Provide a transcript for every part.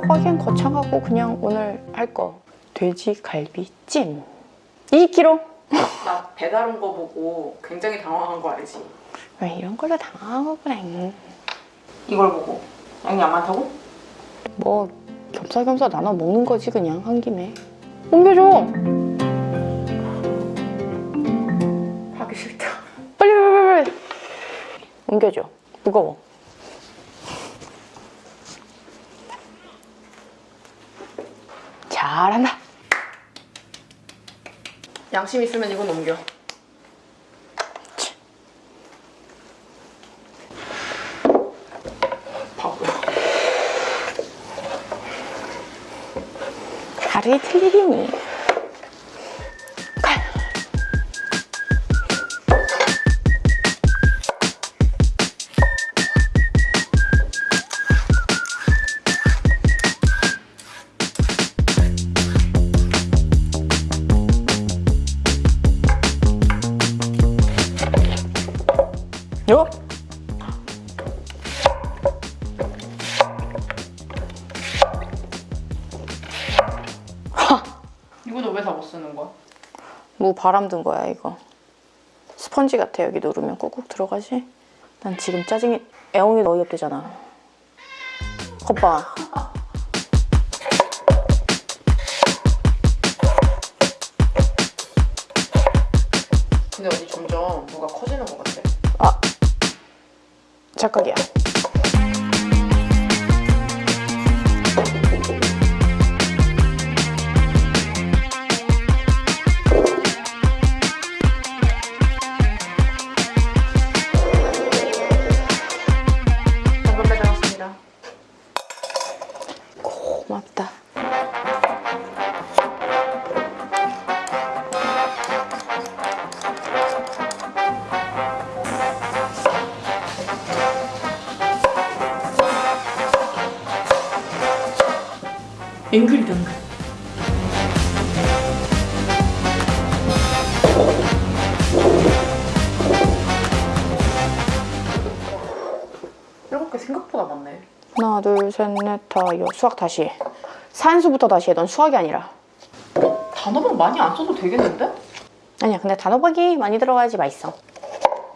맵다고 하기엔 거창하고 그냥 오늘 할 거 돼지 갈비찜 2kg 나 배달 온 거 보고 굉장히 당황한 거 알지? 왜 이런 걸로 당하고 그래 이걸 보고. 양이 안 많다고? 뭐 겸사겸사 나눠 먹는 거지 그냥 한 김에. 옮겨줘! 하기 싫다. 빨리 빨리 빨리! 옮겨줘. 무거워 잘한다. 양심 있으면 이건 옮겨. 바보야 하루에 틀리리니 요? 이거 너왜다 못 쓰는 거야? 뭐 바람 든 거야 이거. 스펀지 같아 여기 누르면 꾹꾹 들어가지? 난 지금 짜증이 애옹이 어이없대잖아. 겉봐 근데 언니 점점 뭐가 커지는 것 같아. 아 착각이야 앵글이 당근 일곱 개 생각보다 많네. 하나 둘셋넷다 여 수학 다시. 해 산수부터 다시 해넌 수학이 아니라. 단어방 많이 안 써도 되겠는데? 아니야 근데 단호박이 많이 들어가야지 맛있어.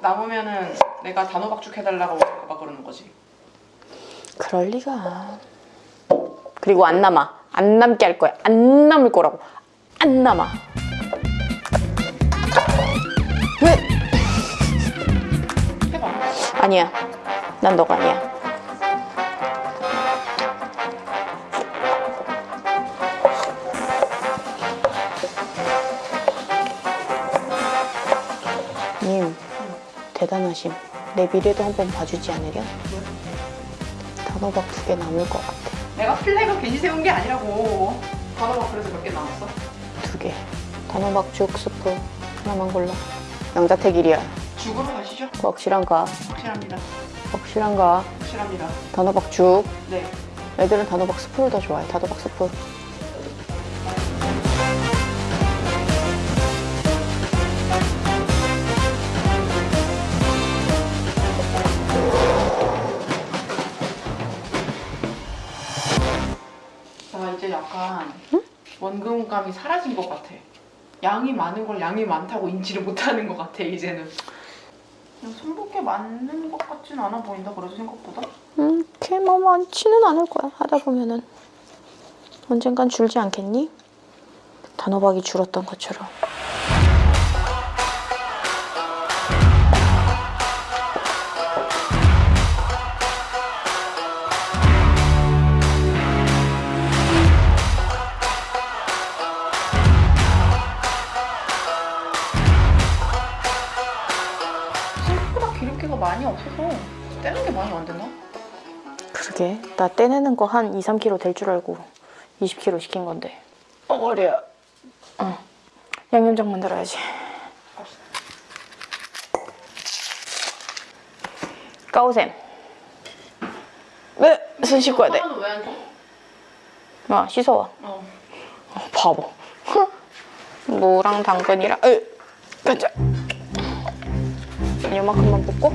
남으면은 내가 단어 박죽 해달라고 할까봐 그러는 거지. 그럴 리가. 그리고 안 남아 안 남게 할 거야. 안 남을 거라고. 안 남아. 왜? 아니야. 난 너가 아니야. 님 대단하심. 내 미래도 한번 봐주지 않으려? 단호박 두 개 남을 것 같아 내가 flag 괜히 세운 게 아니라고 단호박 그래서 몇 개 남았어? 두 개. 단호박 죽 스프 하나만 골라. 양자택일이야. 죽으러 가시죠 확실한가? 확실합니다 확실한가? 확실합니다 단호박 죽. 네 애들은 단호박 스프를 더 좋아해. 단호박 스프. 이제 약간 원근감이 사라진 것 같아. 양이 많은 걸 양이 많다고 인지를 못하는 것 같아 이제는. 손볼게 맞는 것 같진 않아 보인다 그래도 생각보다. 음, 이렇게 뭐 많지는 않을 거야. 하다 보면은. 언젠간 줄지 않겠니? 단호박이 줄었던 것처럼. 기름기가 많이 없어서 떼는 게 많이 안 되나? 그러게. 나 떼내는 거 한 2, 3kg 될 줄 알고 20kg 시킨 건데. 어, 머리야. 어. 양념장 만들어야지. 까오셈. 왜? 손 씻고 해야 돼. 아, 씻어와. 어. 어, 바보. 무랑 당근이랑, 으, 가자. 이만큼만 붓고?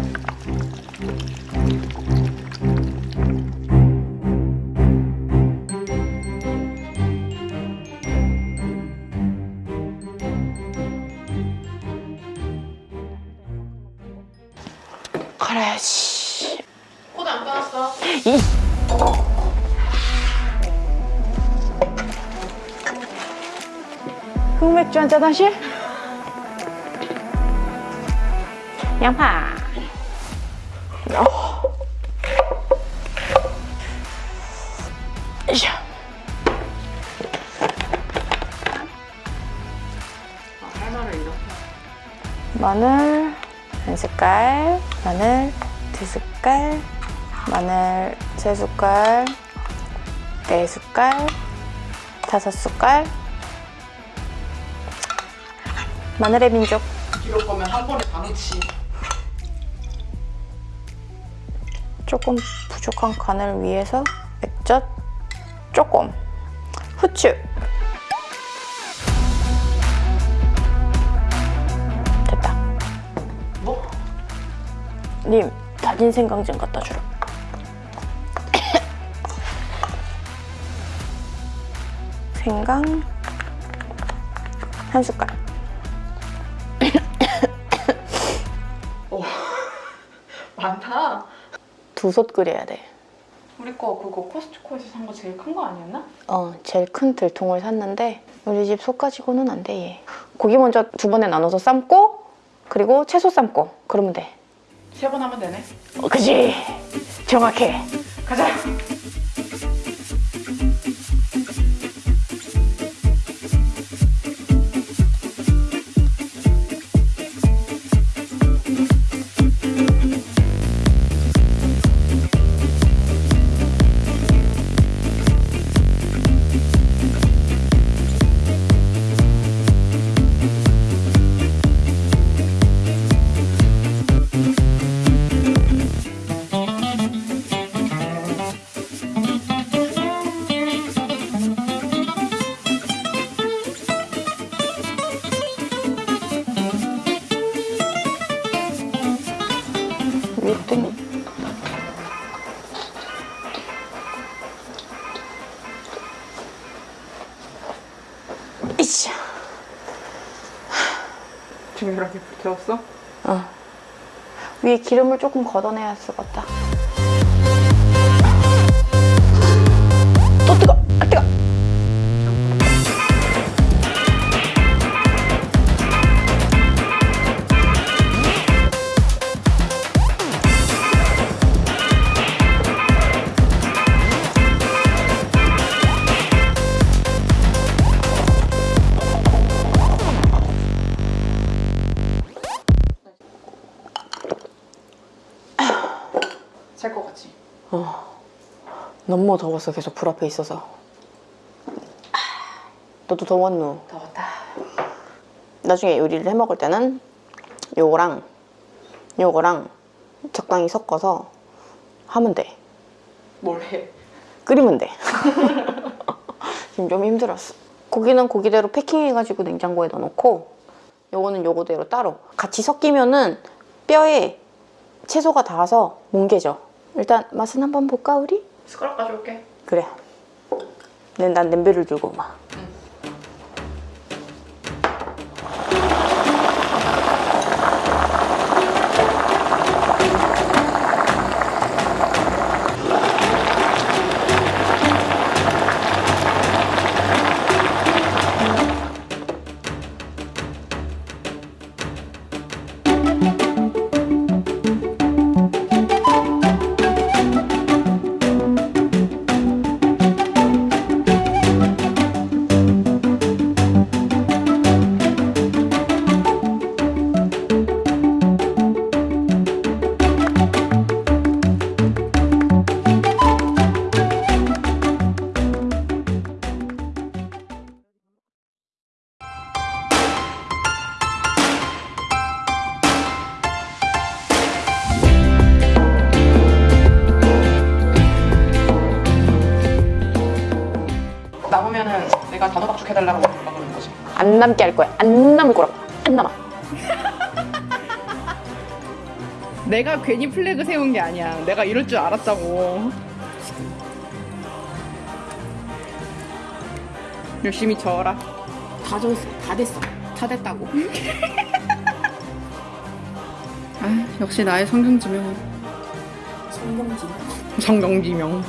그래야지 코안 끊었어? 흑맥주 한잔 하실? 양파. 어. 마늘 한 숟갈, 마늘 두 숟갈, 마늘 세 숟갈, 네 숟갈, 다섯 숟갈. 마늘의 민족. 이럴 거면 한 번에 다 넣지. 조금 부족한 간을 위해서 액젓 조금 후추. 됐다. 뭐? 님 다진 생강 좀 갖다 주라. 생강 한 숟갈 두 솥 끓여야 돼 우리 거 그거 코스트코에서 산 거 제일 큰 거 아니었나? 어, 제일 큰 들통을 샀는데 우리 집속 가지고는 안 돼, 얘. 고기 먼저 두 번에 나눠서 삶고 그리고 채소 삶고 그러면 돼. 세 번 하면 되네. 어, 그지? 정확해. 가자. 뜬. 이씨. 중요하게 불태웠어? 어. 위에 기름을 조금 걷어내야 쓰겠다. 너무 더워서 계속 불 앞에 있어서. 너도 더웠누? 더웠다. 나중에 요리를 해 먹을 때는 요거랑 요거랑 적당히 섞어서 하면 돼. 뭘 해? 끓이면 돼. 지금 좀 힘들었어. 고기는 고기대로 패킹해가지고 냉장고에 넣어놓고 요거는 요거대로 따로 같이 섞이면은 뼈에 채소가 닿아서 뭉개져. 일단 맛은 한번 볼까 우리? 숟가락 가져올게. 그래. 난, 난 냄비를 들고 막. 해달라고 뭔가 그러는 거지. 안 남게 할 거야. 안 남을 거라고. 안 남아. 내가 괜히 플래그 세운 게 아니야. 내가 이럴 줄 알았다고. 열심히 저어라. 다 졌어. 다 됐어. 다 됐다고. 아, 역시 나의 성경지명. 성경지명. 성경지명.